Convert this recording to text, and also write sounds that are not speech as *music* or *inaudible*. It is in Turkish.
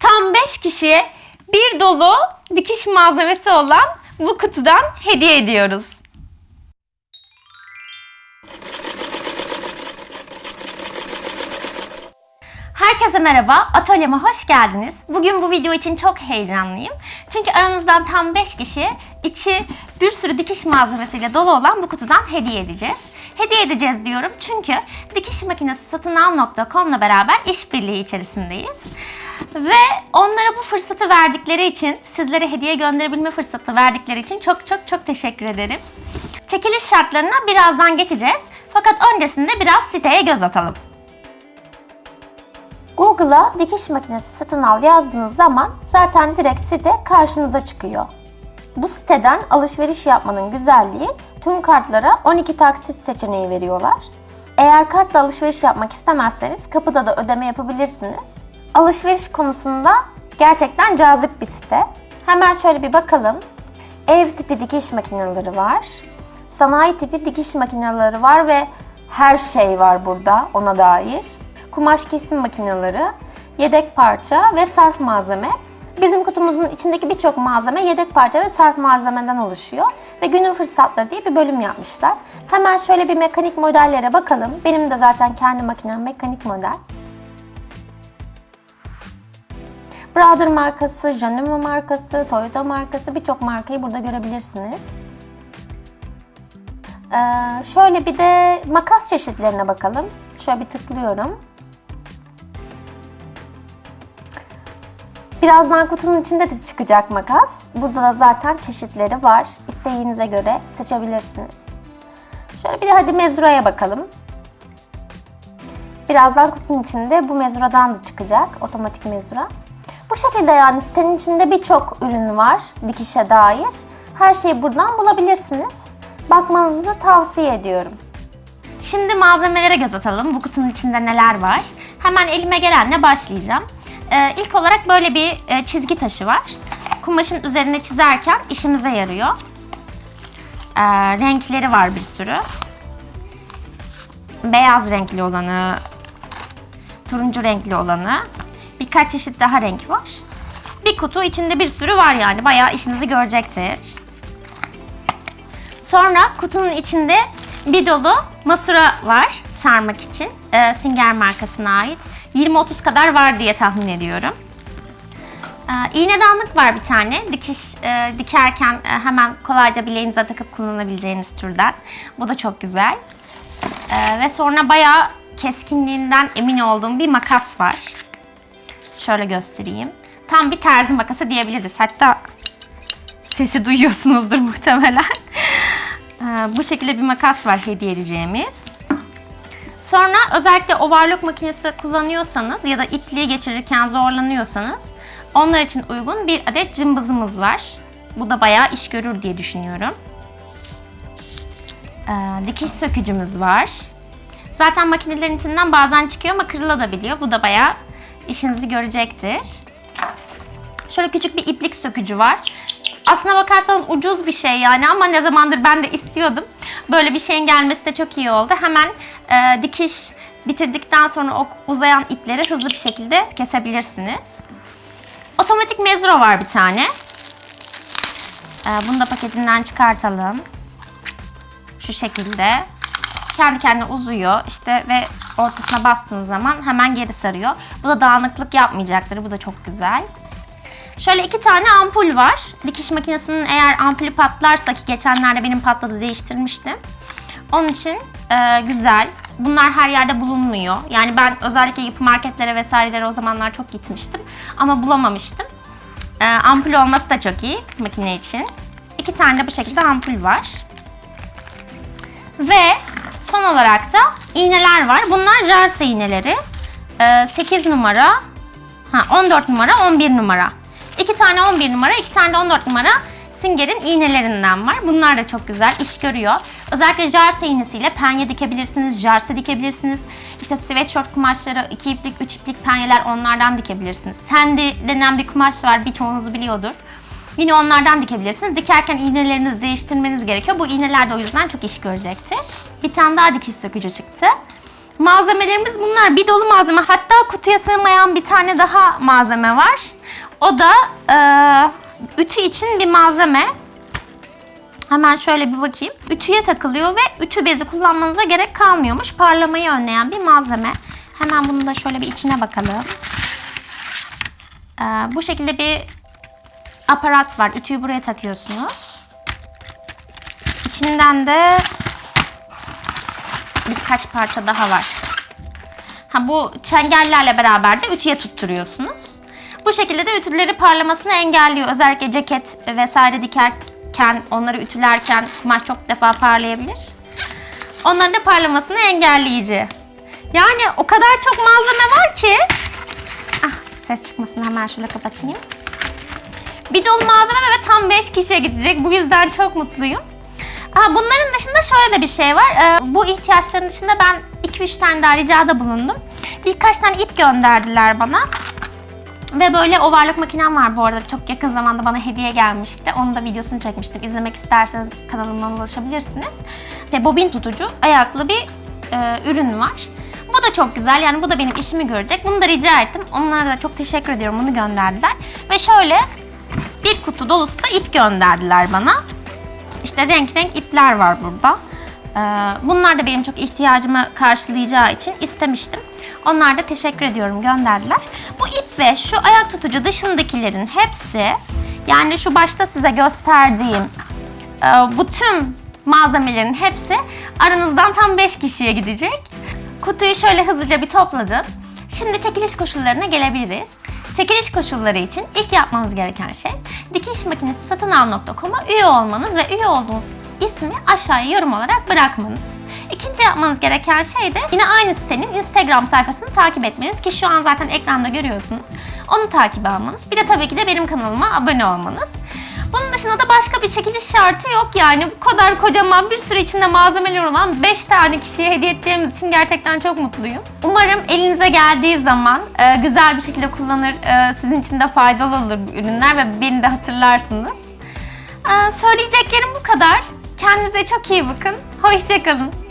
Tam 5 kişiye bir dolu dikiş malzemesi olan bu kutudan hediye ediyoruz. Herkese merhaba, atölyeme hoş geldiniz. Bugün bu video için çok heyecanlıyım. Çünkü aranızdan tam 5 kişi içi bir sürü dikiş malzemesiyle dolu olan bu kutudan hediye edeceğiz. Hediye edeceğiz diyorum çünkü dikiş makinesi satın al.com'la beraber işbirliği içerisindeyiz. Ve onlara bu fırsatı verdikleri için, sizlere hediye gönderebilme fırsatı verdikleri için çok çok çok teşekkür ederim. Çekiliş şartlarına birazdan geçeceğiz. Fakat öncesinde biraz siteye göz atalım. Google'a dikiş makinesi satın al yazdığınız zaman zaten direkt site karşınıza çıkıyor. Bu siteden alışveriş yapmanın güzelliği tüm kartlara 12 taksit seçeneği veriyorlar. Eğer kartla alışveriş yapmak istemezseniz kapıda da ödeme yapabilirsiniz. Alışveriş konusunda gerçekten cazip bir site. Hemen şöyle bir bakalım. Ev tipi dikiş makineleri var. Sanayi tipi dikiş makineleri var ve her şey var burada ona dair. Kumaş kesim makineleri, yedek parça ve sarf malzeme. Bizim kutumuzun içindeki birçok malzeme yedek parça ve sarf malzemeden oluşuyor. Ve günün fırsatları diye bir bölüm yapmışlar. Hemen şöyle bir mekanik modellere bakalım. Benim de zaten kendi makinem mekanik model. Brother markası, Janema markası, Toyota markası birçok markayı burada görebilirsiniz. Ee, şöyle bir de makas çeşitlerine bakalım. Şöyle bir tıklıyorum. Birazdan kutunun içinde de çıkacak makas. Burada da zaten çeşitleri var. İsteğinize göre seçebilirsiniz. Şöyle bir de hadi mezuraya bakalım. Birazdan kutunun içinde bu mezuradan da çıkacak. Otomatik mezura. Şekilde yani sitenin içinde birçok ürün var dikişe dair. Her şeyi buradan bulabilirsiniz. Bakmanızı tavsiye ediyorum. Şimdi malzemelere göz atalım. Bu kutunun içinde neler var? Hemen elime gelenle başlayacağım. Ee, ilk olarak böyle bir e, çizgi taşı var. Kumaşın üzerine çizerken işimize yarıyor. Ee, renkleri var bir sürü. Beyaz renkli olanı, turuncu renkli olanı, birkaç çeşit daha renk var. Kutu içinde bir sürü var yani bayağı işinizi görecektir. Sonra kutunun içinde bir dolu masura var sarmak için. Ee, Singer markasına ait. 20-30 kadar var diye tahmin ediyorum. Ee, iğnedanlık var bir tane. Dikiş e, dikerken e, hemen kolayca bileğinize takıp kullanabileceğiniz türden. Bu da çok güzel. Ee, ve sonra bayağı keskinliğinden emin olduğum bir makas var. Şöyle göstereyim. Tam bir terzi makası diyebiliriz. Hatta sesi duyuyorsunuzdur *laughs* muhtemelen. Ee, bu şekilde bir makas var hediye edeceğimiz. Sonra özellikle overlock makinesi kullanıyorsanız ya da ipliği geçirirken zorlanıyorsanız onlar için uygun bir adet cımbızımız var. Bu da bayağı iş görür diye düşünüyorum. Ee, dikiş sökücümüz var. Zaten makinelerin içinden bazen çıkıyor ama kırılabiliyor. Bu da bayağı işinizi görecektir. Şöyle küçük bir iplik sökücü var. Aslına bakarsanız ucuz bir şey yani ama ne zamandır ben de istiyordum. Böyle bir şeyin gelmesi de çok iyi oldu. Hemen e, dikiş bitirdikten sonra o uzayan ipleri hızlı bir şekilde kesebilirsiniz. Otomatik mezro var bir tane. E, bunu da paketinden çıkartalım. Şu şekilde. Kendi kendine uzuyor işte ve ortasına bastığınız zaman hemen geri sarıyor. Bu da dağınıklık yapmayacaktır. Bu da çok güzel. Şöyle iki tane ampul var. Dikiş makinesinin eğer ampulü patlarsa ki geçenlerde benim patladı değiştirmiştim. Onun için e, güzel. Bunlar her yerde bulunmuyor. Yani ben özellikle yapı marketlere vesairelere o zamanlar çok gitmiştim. Ama bulamamıştım. E, ampul olması da çok iyi makine için. İki tane de bu şekilde ampul var. Ve son olarak da iğneler var. Bunlar jarse iğneleri. E, 8 numara, ha 14 numara, 11 numara. 2 tane 11 numara, 2 tane de 14 numara Singer'in iğnelerinden var. Bunlar da çok güzel iş görüyor. Özellikle jarse iğnesiyle penye dikebilirsiniz, jarse dikebilirsiniz. İşte sweatshirt kumaşları, 2 iplik, 3 iplik penyeler onlardan dikebilirsiniz. Sandy denen bir kumaş var, birçoğunuz biliyordur. Yine onlardan dikebilirsiniz. Dikerken iğnelerinizi değiştirmeniz gerekiyor. Bu iğneler de o yüzden çok iş görecektir. Bir tane daha dikiş sökücü çıktı. Malzemelerimiz bunlar. Bir dolu malzeme. Hatta kutuya sığmayan bir tane daha malzeme var. O da eee, ütü için bir malzeme. Hemen şöyle bir bakayım. Ütüye takılıyor ve ütü bezi kullanmanıza gerek kalmıyormuş. Parlamayı önleyen bir malzeme. Hemen bunu da şöyle bir içine bakalım. Ee, bu şekilde bir aparat var. Ütüyü buraya takıyorsunuz. İçinden de birkaç parça daha var. Ha, bu çengellerle beraber de ütüye tutturuyorsunuz. Bu şekilde de ütüleri parlamasını engelliyor. Özellikle ceket vesaire dikerken, onları ütülerken kumaş çok defa parlayabilir. Onların da parlamasını engelleyici. Yani o kadar çok malzeme var ki. Ah, ses çıkmasını hemen şöyle kapatayım. Bir dolu malzeme ve tam 5 kişiye gidecek. Bu yüzden çok mutluyum. Ha, bunların dışında şöyle de bir şey var. Ee, bu ihtiyaçların dışında ben 2-3 tane daha ricada bulundum. Birkaç tane ip gönderdiler bana. Ve böyle ovarlık makinem var bu arada. Çok yakın zamanda bana hediye gelmişti. Onun da videosunu çekmiştim. İzlemek isterseniz kanalımdan ulaşabilirsiniz. İşte bobin tutucu, ayaklı bir e, ürün var. Bu da çok güzel. Yani bu da benim işimi görecek. Bunu da rica ettim. Onlara da çok teşekkür ediyorum. Bunu gönderdiler. Ve şöyle bir kutu dolusu da ip gönderdiler bana. İşte renk renk ipler var burada. Ee, Bunlar da benim çok ihtiyacımı karşılayacağı için istemiştim. Onlar da teşekkür ediyorum gönderdiler. Bu ip ve şu ayak tutucu dışındakilerin hepsi yani şu başta size gösterdiğim e, bu tüm malzemelerin hepsi aranızdan tam 5 kişiye gidecek. Kutuyu şöyle hızlıca bir topladım. Şimdi çekiliş koşullarına gelebiliriz. Çekiliş koşulları için ilk yapmanız gereken şey dikiş makinesi satın al.com'a üye olmanız ve üye olduğunuz ismi aşağıya yorum olarak bırakmanız. İkinci yapmanız gereken şey de yine aynı sitenin Instagram sayfasını takip etmeniz ki şu an zaten ekranda görüyorsunuz. Onu takip almanız. Bir de tabii ki de benim kanalıma abone olmanız. Bunun dışında da başka bir çekiliş şartı yok yani. Bu kadar kocaman bir sürü içinde malzemeler olan 5 tane kişiye hediye ettiğimiz için gerçekten çok mutluyum. Umarım elinize geldiği zaman e, güzel bir şekilde kullanır, e, sizin için de faydalı olur ürünler ve beni de hatırlarsınız. E, söyleyeceklerim bu kadar. Kendinize çok iyi bakın. Hoşçakalın.